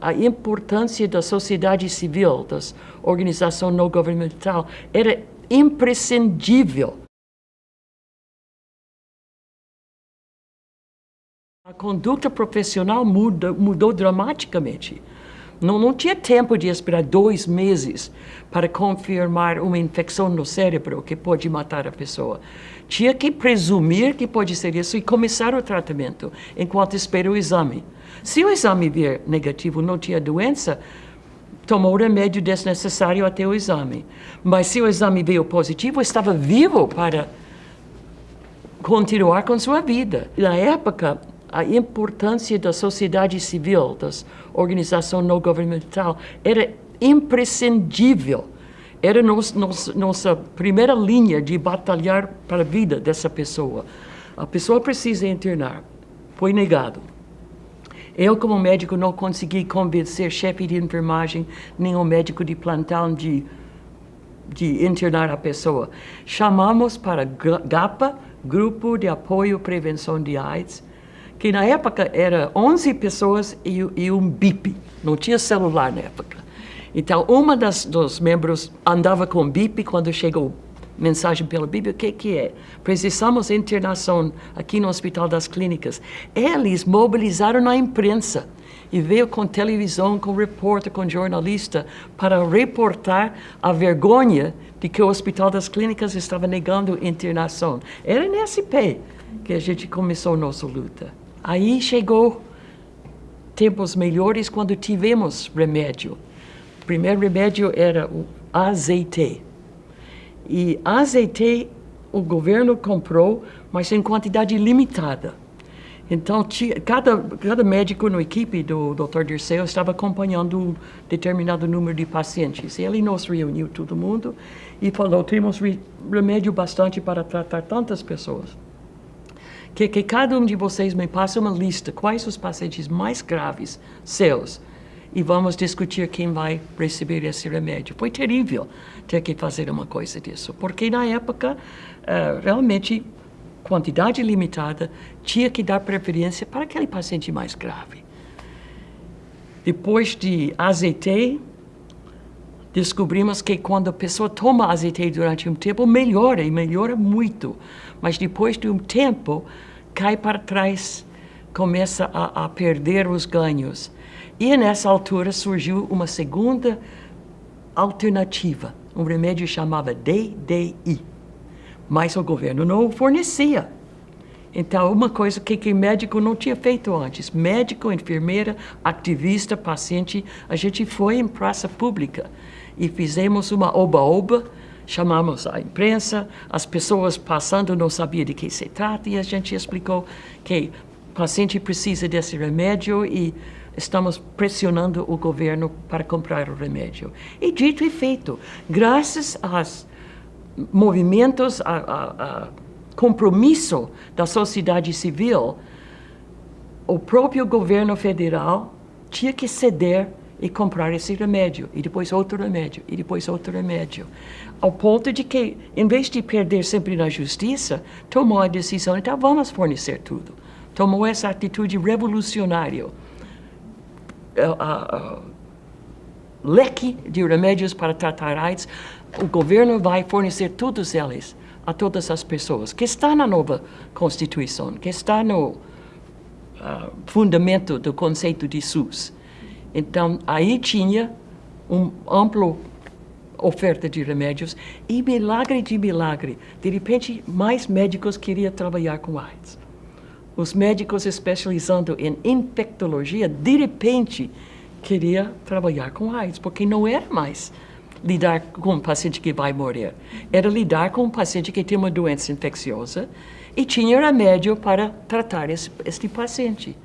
a importância da sociedade civil, da organização não governamental, era imprescindível. A conduta profissional muda, mudou dramaticamente. Não, não tinha tempo de esperar dois meses para confirmar uma infecção no cérebro que pode matar a pessoa. Tinha que presumir que pode ser isso e começar o tratamento enquanto espera o exame. Se o exame vier negativo, não tinha doença, tomou o remédio desnecessário até o exame. Mas se o exame veio positivo, estava vivo para continuar com sua vida. Na época, a importância da sociedade civil, da organização não governamental, era imprescindível. Era nos, nos, nossa primeira linha de batalhar para a vida dessa pessoa. A pessoa precisa internar. Foi negado. Eu, como médico, não consegui convencer chefe de enfermagem, nem o médico de plantão de, de internar a pessoa. Chamamos para GAPA, Grupo de Apoio à Prevenção de AIDS, que na época era 11 pessoas e, e um BIP, não tinha celular na época. Então, uma das dos membros andava com BIP quando chegou mensagem pelo BIP, o que que é? Precisamos internação aqui no Hospital das Clínicas. Eles mobilizaram a imprensa e veio com televisão, com repórter, com jornalista para reportar a vergonha de que o Hospital das Clínicas estava negando internação. Era nesse pé que a gente começou nossa luta. Aí chegou tempos melhores quando tivemos remédio. O primeiro remédio era o azeite. E azeite o governo comprou, mas em quantidade limitada. Então, cada, cada médico na equipe do Dr. Dirceu estava acompanhando um determinado número de pacientes. Ele nos reuniu todo mundo e falou, temos remédio bastante para tratar tantas pessoas que, que cada um de vocês me passe uma lista, quais os pacientes mais graves seus, e vamos discutir quem vai receber esse remédio. Foi terrível ter que fazer uma coisa disso, porque na época, uh, realmente, quantidade limitada, tinha que dar preferência para aquele paciente mais grave. Depois de azeite, descobrimos que quando a pessoa toma azeite durante um tempo, melhora, e melhora muito. Mas depois de um tempo, cai para trás, começa a, a perder os ganhos. E nessa altura surgiu uma segunda alternativa, um remédio chamava DDI, mas o governo não fornecia. Então, uma coisa que, que médico não tinha feito antes, médico, enfermeira, ativista, paciente, a gente foi em praça pública e fizemos uma oba-oba, chamamos a imprensa, as pessoas passando não sabiam de que se trata e a gente explicou que o paciente precisa desse remédio e estamos pressionando o governo para comprar o remédio. E dito e feito, graças aos movimentos, a, a, a compromisso da sociedade civil, o próprio governo federal tinha que ceder e comprar esse remédio, e depois outro remédio, e depois outro remédio. Ao ponto de que, em vez de perder sempre na justiça, tomou a decisão, então vamos fornecer tudo. Tomou essa atitude revolucionária. Uh, uh, leque de remédios para tratar AIDS, o governo vai fornecer todos eles a todas as pessoas, que está na nova Constituição, que está no uh, fundamento do conceito de SUS. Então, aí tinha uma ampla oferta de remédios e milagre de milagre, de repente mais médicos queriam trabalhar com AIDS. Os médicos especializando em infectologia, de repente, queriam trabalhar com AIDS, porque não era mais lidar com um paciente que vai morrer. Era lidar com um paciente que tem uma doença infecciosa e tinha remédio para tratar esse, esse paciente.